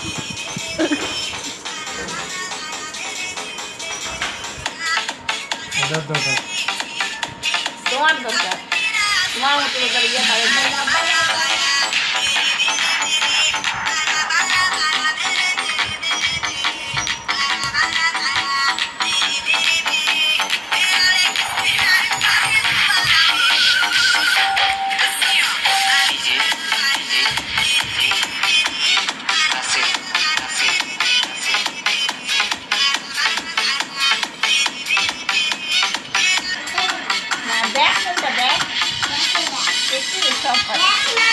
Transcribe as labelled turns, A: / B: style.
A: Don't want.
B: Don't want. Don't want to go
C: there.
B: や
C: だ。